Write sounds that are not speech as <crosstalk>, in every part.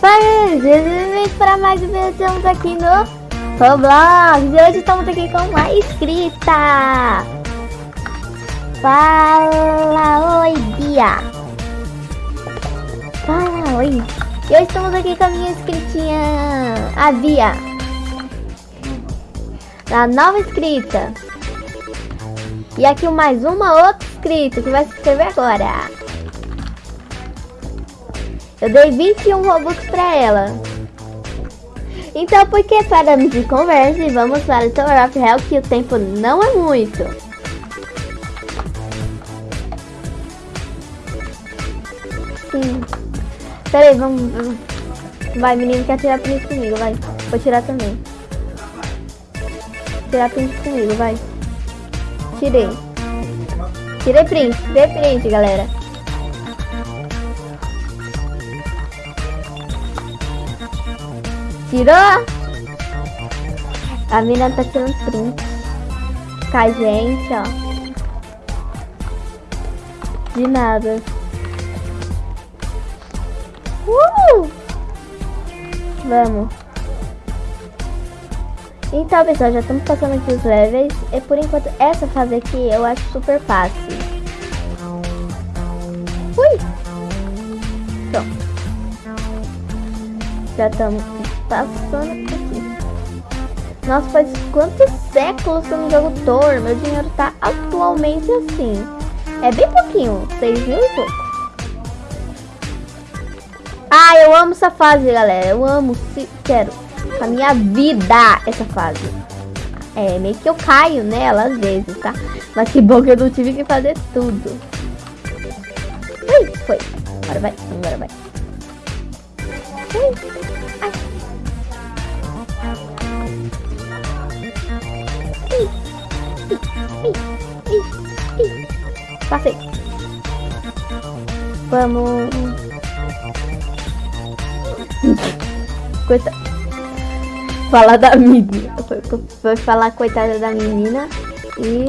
Bem-vindos para mais um vídeo, estamos aqui no Roblox. E hoje estamos aqui com uma inscrita Fala oi Bia. Fala oi. E hoje estamos aqui com a minha inscritinha A Bia. A nova inscrita E aqui mais uma outra inscrita que vai se inscrever agora eu dei 21 Robux pra ela. Então, por que paramos de conversa e vamos para o Tower of Hell, que o tempo não é muito. Sim. Peraí, vamos. Vai, menino, quer tirar print comigo, vai. Vou tirar também. Tirar print comigo, vai. Tirei. Tirei print, tirei print, galera. Tirou? A mina tá tirando print com a gente, ó. De nada. Uh! Vamos. Então, pessoal, já estamos passando aqui os levels. E por enquanto, essa fase aqui eu acho super fácil. Ui! Pronto. Já estamos passando aqui. Nossa, faz quantos séculos que eu não jogo Thor? Meu dinheiro tá atualmente assim. É bem pouquinho, 6 mil e pouco. Ah, eu amo essa fase, galera. Eu amo, se quero. A minha vida, essa fase. É, meio que eu caio nela às vezes, tá? Mas que bom que eu não tive que fazer tudo. Ui, foi. Agora vai, agora vai. Ui. Passei. Vamos. Coitada. Falar da menina. Foi falar coitada da menina e.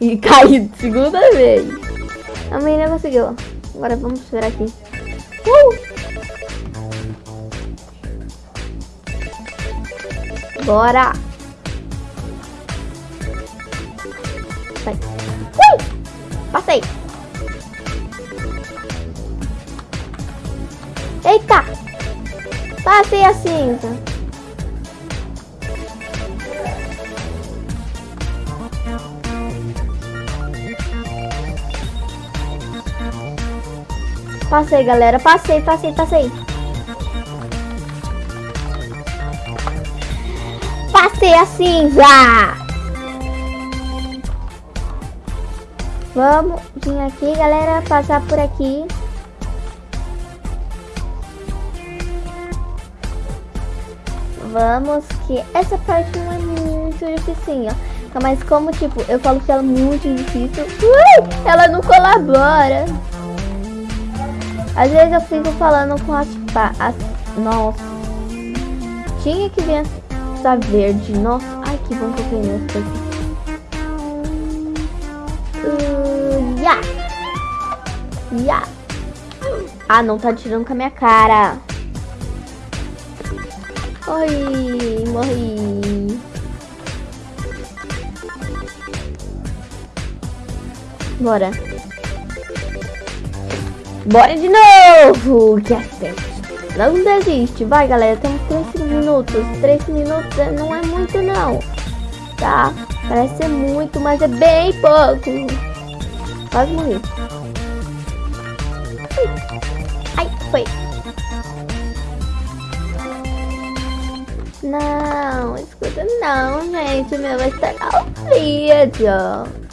<laughs> e cair segunda vez. A menina conseguiu. Agora vamos ver aqui. Uh! Bora! Passei a cinza. Passei, galera. Passei, passei, passei. Passei a cinza. Vamos vir aqui, galera, passar por aqui. Vamos, que essa parte não é muito difícil, ó. Mas como, tipo, eu falo que ela é muito difícil, uh, ela não colabora. Às vezes eu fico falando com as... as nossa. Tinha que ver essa verde. Nossa, ai que bom que eu tenho essa aqui. Ya! Ya! Ah, não tá tirando com a minha cara. Oi, morri. Bora. Bora de novo! Que acerto. Não desiste. Vai, galera. Temos 3 minutos. 3 minutos não é muito, não. Tá? Parece ser muito, mas é bem pouco. Quase morri. Não, escuta não, gente. O meu vai estragar o vídeo.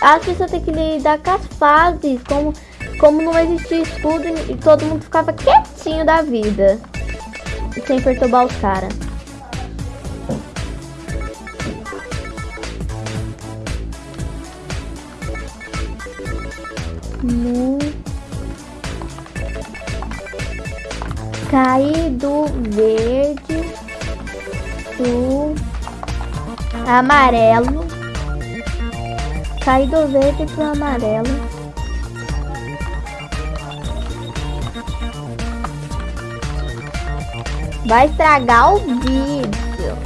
As pessoas têm que lidar com as fases. Como, como não existia escudo e todo mundo ficava quietinho da vida. Sem perturbar os caras. no Aí do verde, do amarelo. Saí do verde pro amarelo. Vai estragar o vídeo.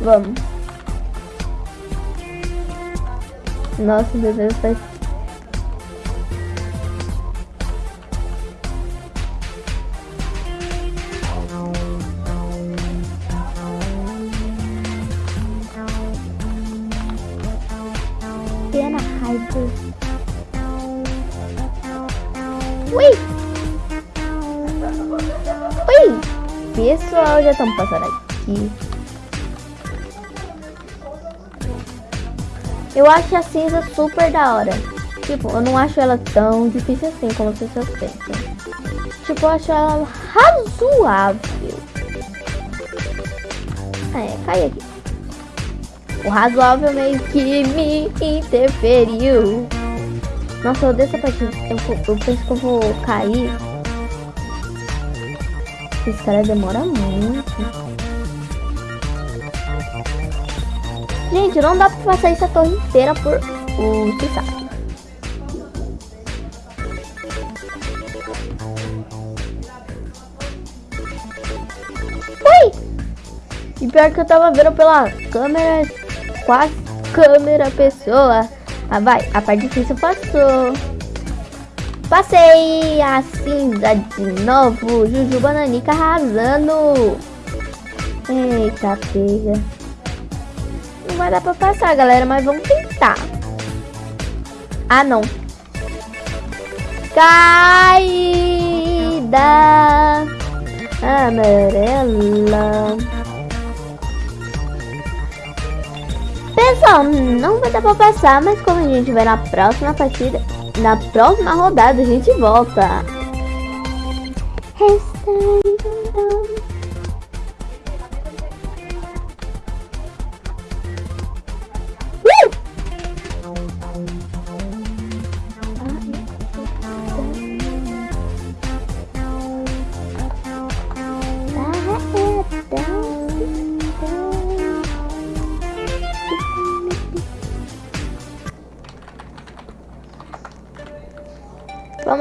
Vamos. Nossa, Deus faz Pena raiva. Ui! Ui! Pessoal, já estamos passando aqui. Eu acho a cinza super da hora. Tipo, eu não acho ela tão difícil assim como vocês pensam. Tipo, eu acho ela razoável. É, cai aqui. O razoável meio que me interferiu. Nossa, eu odeio essa partida. Eu, eu penso que eu vou cair. Esse cara demora muito. Gente, não dá pra passar essa torre inteira por o saco. Ui! E pior que eu tava vendo pela câmera quase câmera pessoa. Ah, vai, a parte difícil passou. Passei a cinza de novo. Juju Bananica arrasando. Eita, pega. Não vai dar pra passar, galera, mas vamos tentar. Ah, não. Caída amarela. Pessoal, não vai dar pra passar, mas como a gente vai na próxima partida, na próxima rodada a gente volta.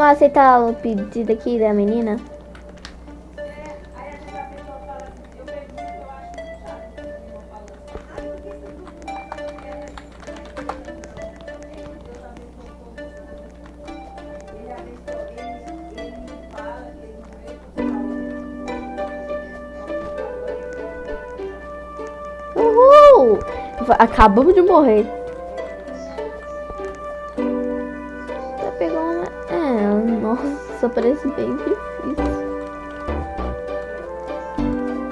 Vamos aceitar o pedido aqui da menina? Uhul! Acabamos de morrer. Parece bem difícil.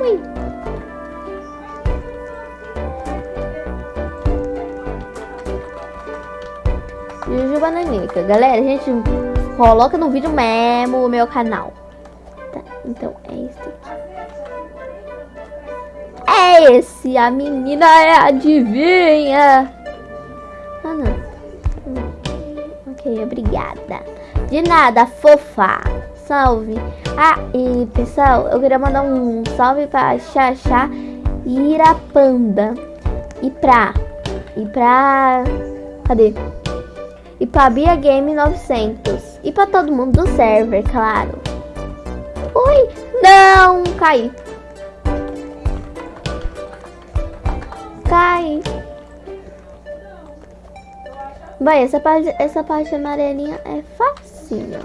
Ui. Juju Bananica. Galera, a gente coloca no vídeo mesmo o meu canal. Tá, então é isso aqui. É esse, a menina é adivinha. De nada, fofa. Salve. Ah, e pessoal, eu queria mandar um salve pra Xaxá Irapanda. E pra. E pra. Cadê? E pra Bia Game 900. E pra todo mundo do server, claro. Ui! Não! Caí. Cai. Vai, essa parte, essa parte amarelinha é fácil facinho.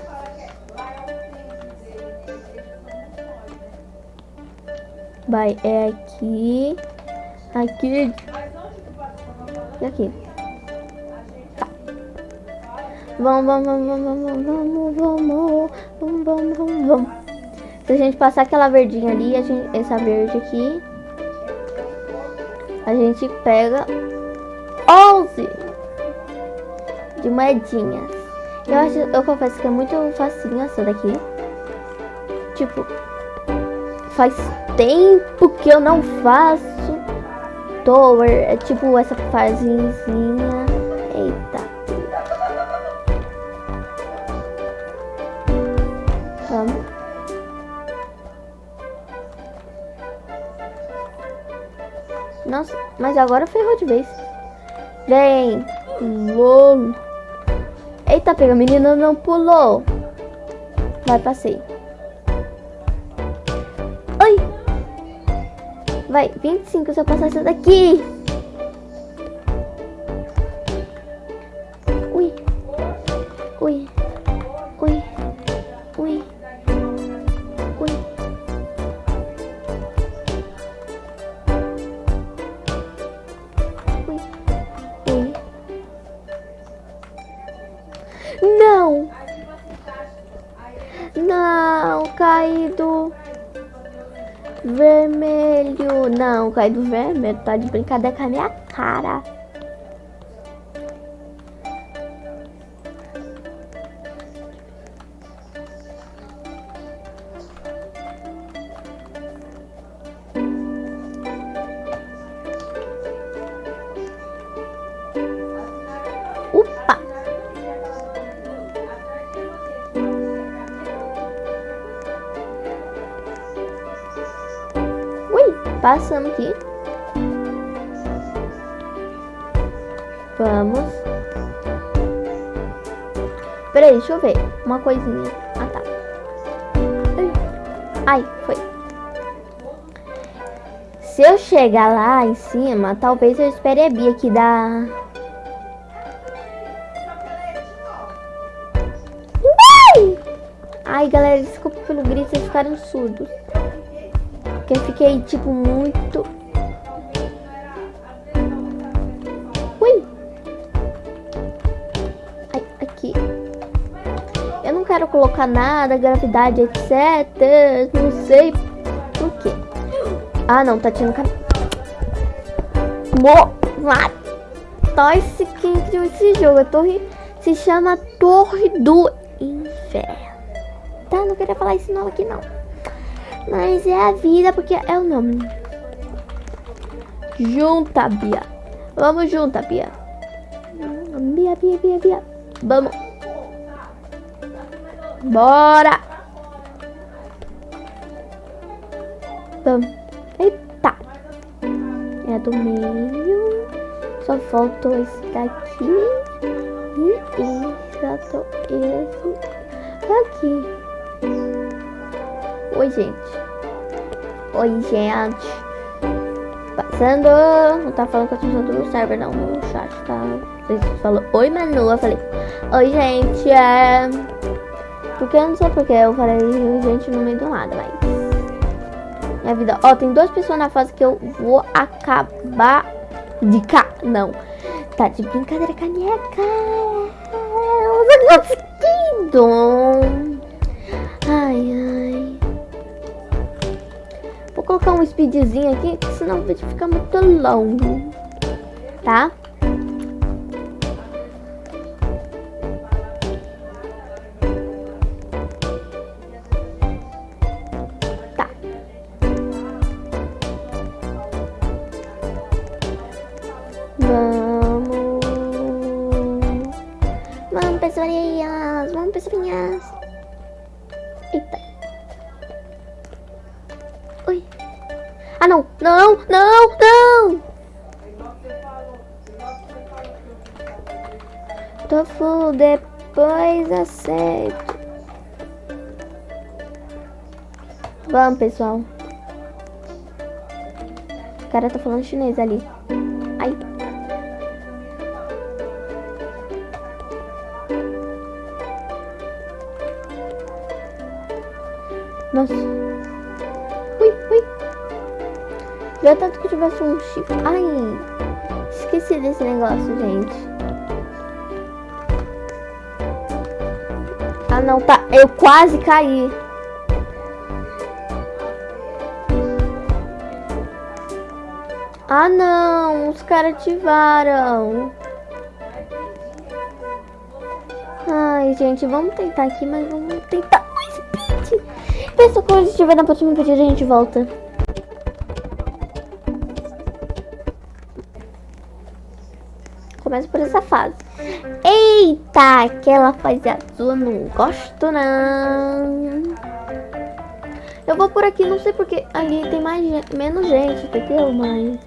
Vai, é aqui, aqui e aqui. Tá. Vamos, vamos, vamos, vamos, vamos, vamos, vamos, vamos, vamos, vamos. Se a gente passar aquela verdinha ali, a gente, essa verde aqui, a gente pega 11 de moedinhas. Eu acho, eu confesso que é muito facinho essa daqui. Tipo, faz tempo que eu não faço Tower. É tipo essa fasezinha. Eita. Vamos. Nossa, mas agora ferrou de vez. Vem. LOL. Eita, pega, a menina não pulou. Vai, passei. Oi. Vai, 25 se eu passar essa daqui. Vermelho. Não, caído vermelho. Tá de brincadeira com a minha cara. Uma coisinha. Ah, tá. Ai, foi. Se eu chegar lá em cima, talvez eu espere a Bia da... Ai! Ai, galera, desculpa pelo grito, vocês ficaram surdos. Porque eu fiquei, tipo, muito... colocar nada, gravidade, etc. Não sei por quê. Ah, não, tá tirando cam... Mo... Matar esse quem criou esse jogo. A torre se chama Torre do Inferno. Tá, não queria falar esse nome aqui, não. Mas é a vida, porque é o nome. Junta, Bia. Vamos junta, Bia. Bia, Bia, Bia, Bia. Vamos. Bora. Eita. É do meio. Só faltou esse daqui. E esse. Faltou esse daqui. Oi, gente. Oi, gente. Passando. Não tá falando que eu tô usando no server, não. No chat, tá? Vocês falou Oi, Manu. Eu falei. Oi, gente. É... Porque eu não sei porque eu falei gente no meio do nada, mas... Minha vida. Ó, tem duas pessoas na fase que eu vou acabar de cá. Não. Tá de brincadeira com a minha cara. Eu conseguindo. Ai, ai. Vou colocar um speedzinho aqui, senão o vídeo fica muito longo. Tá. Vamos, pessoinhas. Vamos, pessoinhas. Eita. Oi. Ah, não. Não, não, não. Tofu, depois aceito. Vamos, pessoal. O cara tá falando chinês ali. Tivesse um chifre. Ai. Esqueci desse negócio, gente. Ah, não, tá. Eu quase caí. Ah, não. Os caras ativaram. Ai, gente, vamos tentar aqui, mas vamos tentar mais speed. Pessoal, quando estiver na próxima vídeo, a gente volta. Começa por essa fase. Eita, aquela fase azul eu não gosto, não. Eu vou por aqui, não sei porque ali tem mais menos gente, entendeu? Mas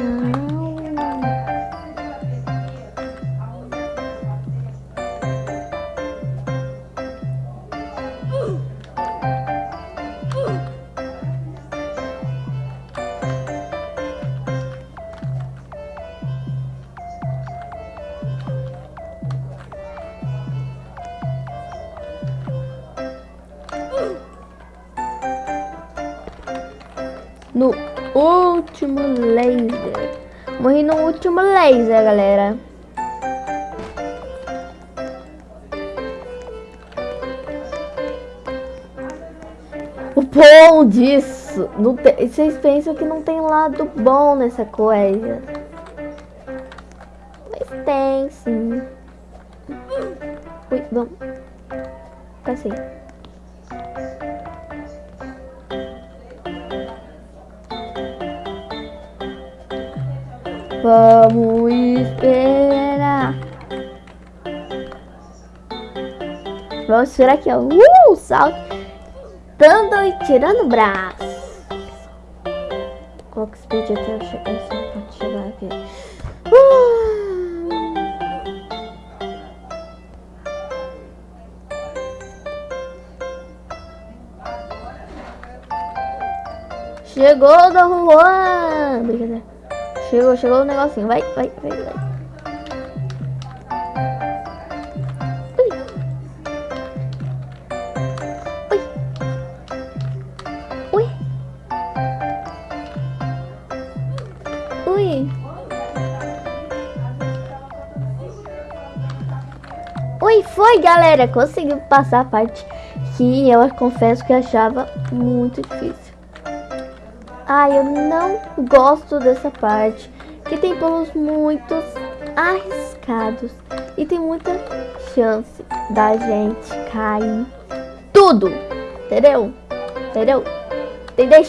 no 10, é, né, galera. O bom disso... Não tem, vocês pensam que não tem lado bom nessa coisa. Vamos esperar. Vamos esperar aqui, ó. Uh, salto. Dando e tirando o braço. Coloca speed até eu chegar, pode chegar aqui. Uh. Chegou Dom Juan! Chegou, chegou o negocinho. Vai, vai, vai, vai. Ui. Ui. Ui. Ui, foi, galera. Conseguiu passar a parte que eu confesso que achava muito difícil. Ai, eu não gosto dessa parte. Que tem pulos muito arriscados. E tem muita chance da gente cair tudo. Entendeu? Entendeu? Entendeu?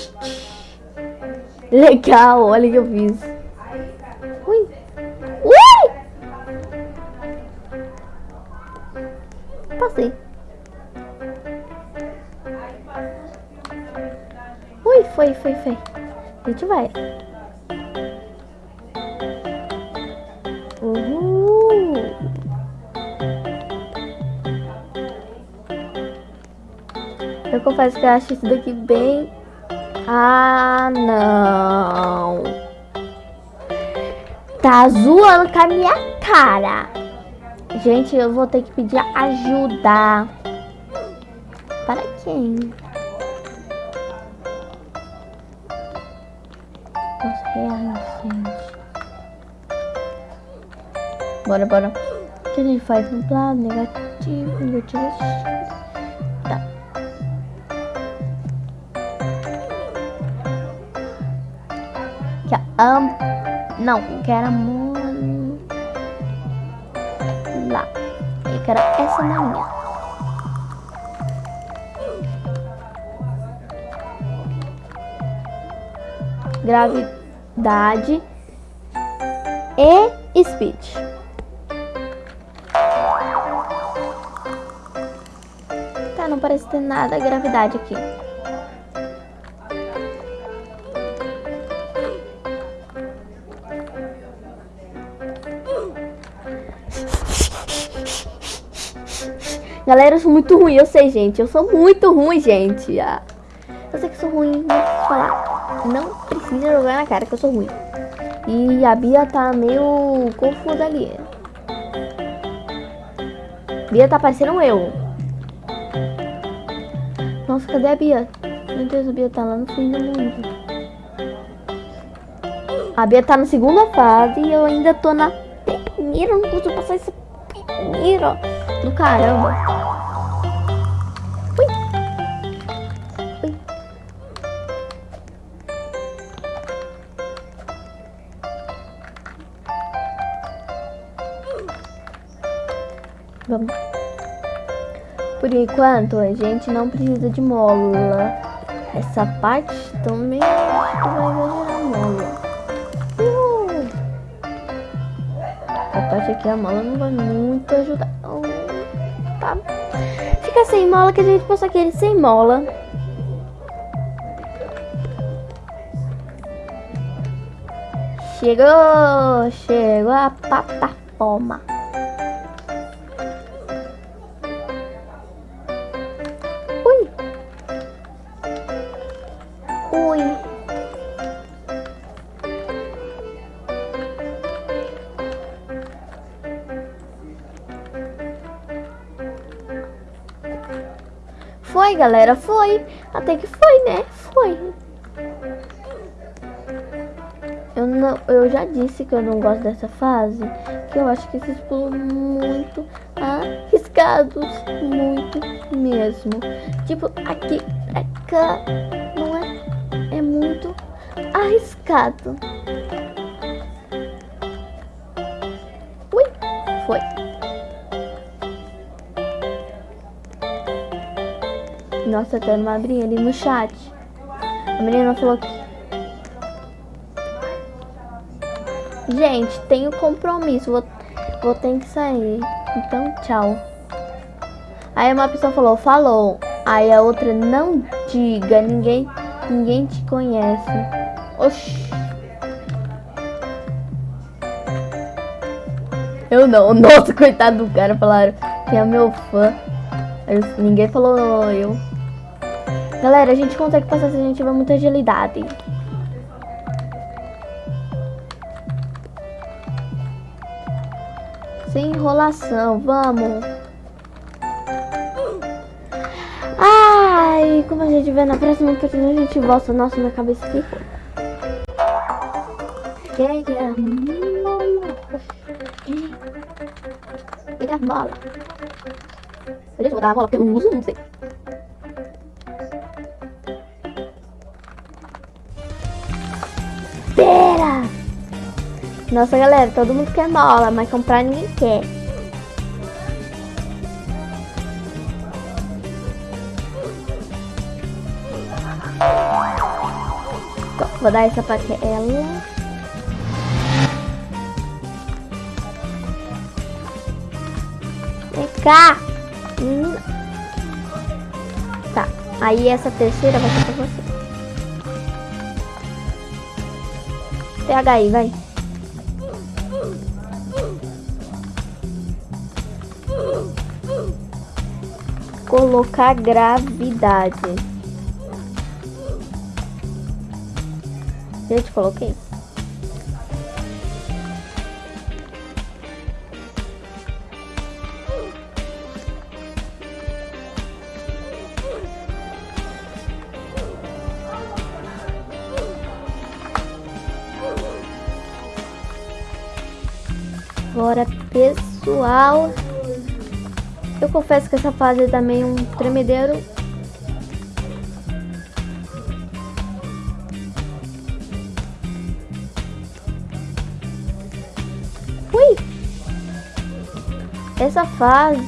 Legal, olha o que eu fiz. Foi, foi, foi. A gente vai. Uhul. Eu confesso que eu acho isso daqui bem... Ah, não. Tá zoando com a minha cara. Gente, eu vou ter que pedir ajuda. Para quem? Reais, gente. Bora, bora. O que a gente faz? Nublado, negativo, invertido. Tá. Aqui, ó. Um, não, quero amor. Lá. Eu quero essa manhã. Gravidade e speed. Tá, não parece ter nada gravidade aqui. Galera, eu sou muito ruim, eu sei, gente. Eu sou muito ruim, gente. Ah, eu sei que sou ruim, falar. Não precisa jogar na cara que eu sou ruim. E a Bia tá meio confusa ali. Bia tá parecendo eu. Nossa, cadê a Bia? Meu Deus, a Bia tá lá no fim do mundo. A Bia tá na segunda fase e eu ainda tô na primeira. Não consigo passar essa primeira do caramba. Vamos. Por enquanto, a gente não precisa de mola. Essa parte também acho que vai exagerar mola. Uh! A parte aqui, a mola não vai muito ajudar. ficar, ficar sem mola, que a gente possa aquele sem mola. Chegou, chegou a plataforma. Galera, foi. Até que foi, né? Foi. Eu, não, eu já disse que eu não gosto dessa fase, que eu acho que esses pulos muito arriscados, muito mesmo. Tipo, aqui, cá, não é? É muito arriscado. Ui, foi. Nossa, tem uma abrinha ali no chat. A menina falou que Gente, tenho compromisso, vou, vou ter que sair. Então, tchau. Aí uma pessoa falou, falou. Aí a outra, não diga, ninguém, ninguém te conhece. Oxi. Eu não, <laughs> nossa, coitado do cara, falaram que é meu fã. Ninguém falou eu. Galera, a gente consegue passar se a gente tiver muita agilidade. Sem enrolação, vamos. Ai, como a gente vê na próxima partida, a gente volta. Nossa, minha cabeça ficou. Pega. Pega a bola. Eu botar a bola porque eu não uso, não sei. Nossa, galera, todo mundo quer bola, mas comprar ninguém quer. Vou dar essa pra ela. Vem cá, menina. Tá, aí essa terceira vai ser pra você. Pega aí, vai. Colocar gravidade. Gente, coloquei. Agora, pessoal, eu confesso que essa fase é também um tremedeiro. Ui! Essa fase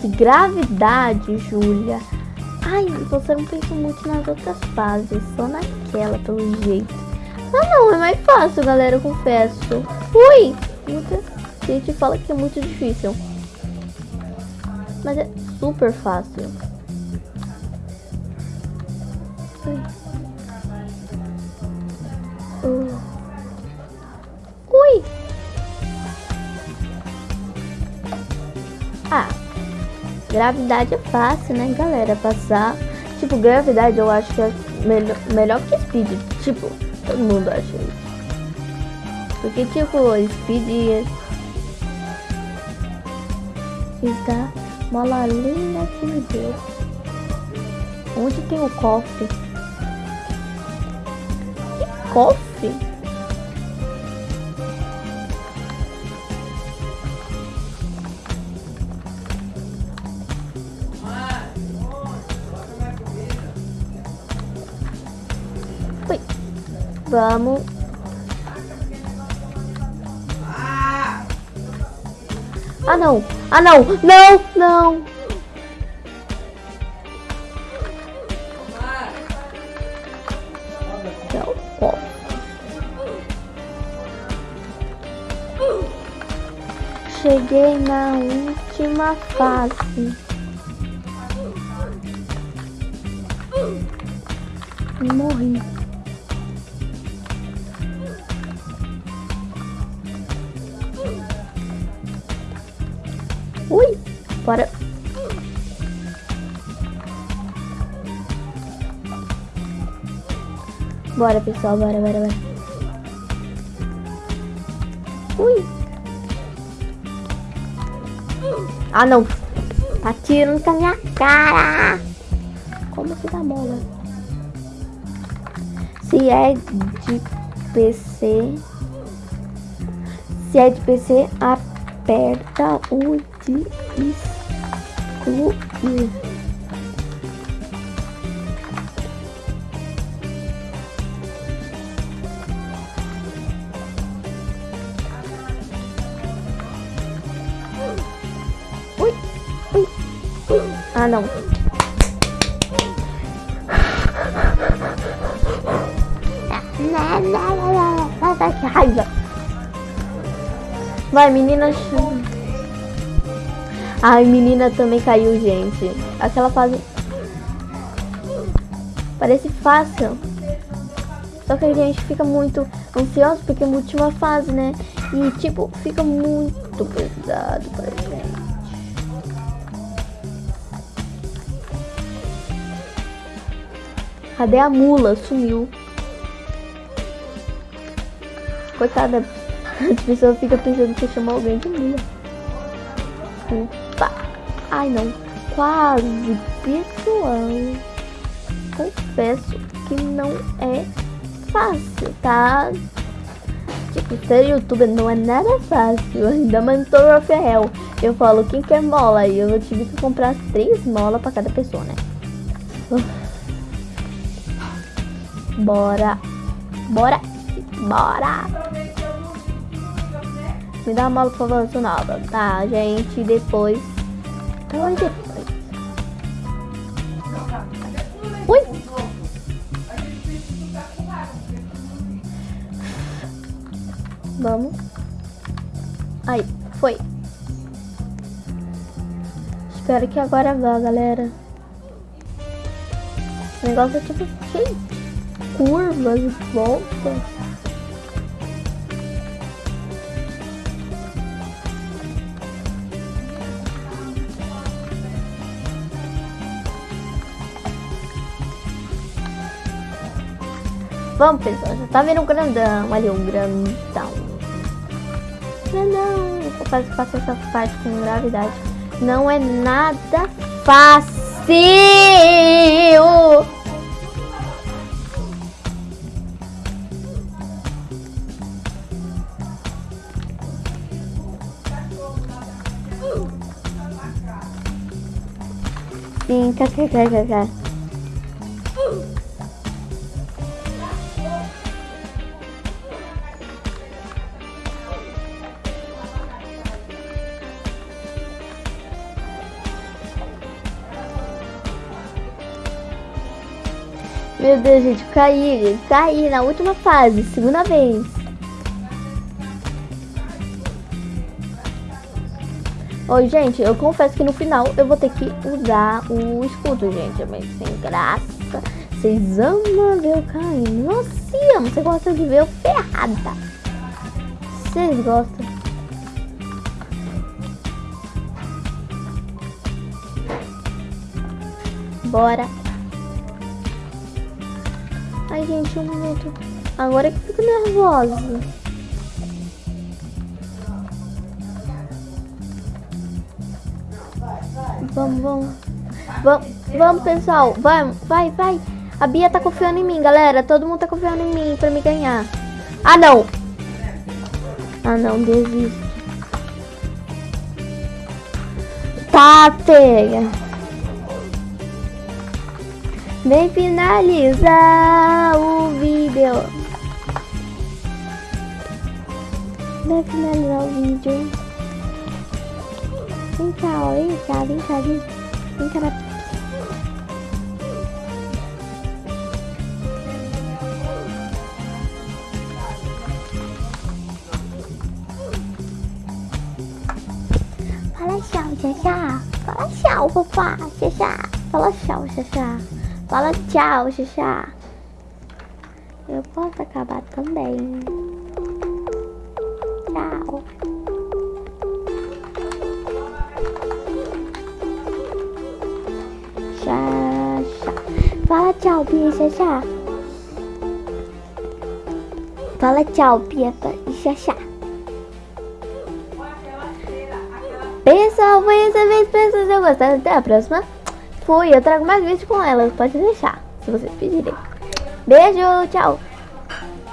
de gravidade, Júlia. Ai, você não pensou muito nas outras fases, só naquela, pelo jeito. Ah, não, é mais fácil, galera, eu confesso. Ui! Muita gente fala que é muito difícil. Mas é super fácil. Uh. Ui! Ah, gravidade é fácil, né, galera? Passar. Tipo, gravidade eu acho que é melhor, melhor que speed. Tipo, todo mundo acha isso. Porque, tipo, speed está Mola linda que me deu. Onde tem o cofre? Que cofre? Vamos. Ah, não. Ah, não. Não, não. Cheguei na última fase. Morri. Bora. Bora, pessoal, bora, bora, bora. Ui. Ah, não. Tá tirando com a minha cara. Como que dá bola? Se é de PC... Se é de PC, aperta o de excluir. Ui, ui, ui. Ah, não. Que raiva. Vai, menina. Ai, menina também caiu, gente. Aquela fase. Parece fácil. Só que a gente fica muito ansioso porque é a última fase, né? E tipo, fica muito pesado pra gente. Cadê a mula? Sumiu. Coitada. <laughs> A pessoa fica pensando que chamar alguém de mula. Ai não. Quase, pessoal. Confesso que não é fácil, tá? Tipo, ser youtuber não é nada fácil. <laughs> Ainda mais no Tower of Hell. Eu falo, quem quer mola? E eu tive que comprar três molas pra cada pessoa, né? <laughs> Bora. Bora. Bora. Me dá uma mola, por favor, sonora. Tá, gente, depois... Depois. Ui! Vamos. Aí, foi. Espero que agora vá, galera. O negócio é tipo cheio de curvas e voltas. Vamos, pessoal. Já tá vendo um grandão. Ali, um grandão. Grandão. Eu quase passo essa parte com gravidade. Não é nada fácil. Sim, kkkk. Deus, gente, caí, caí na última fase, segunda vez. Oi, gente, eu confesso que no final eu vou ter que usar o escudo, gente. É sem graça. Vocês amam ver eu caindo. Nossa, amo. Você gosta de ver eu ferrada. Vocês gostam. Bora. Gente, um minuto. Agora que eu fico nervosa. Vamos, vamos. Vamos, vamos, pessoal. Vamos, vai, vai. A Bia tá confiando em mim, galera. Todo mundo tá confiando em mim pra me ganhar. Ah, não. Ah, não, desisto. Tá, pega. Vem finalizar o vídeo. Vem finalizar o vídeo. Vem cá, ó, vem cá, vem cá, vem, vem cá. Na... Fala tchau, Xaxá. Fala tchau, papá, Xaxá. Fala tchau, Xaxá. Fala tchau, Xaxá. Eu posso acabar também. Tchau. Xaxá. Fala tchau, Bia Xaxá. Fala tchau, Bia e Xaxá. Pessoal, foi essa vez. Que vocês gostado. Até a próxima. Fui. Eu trago mais vídeos com elas. Pode deixar. Se vocês pedirem. Beijo. Tchau.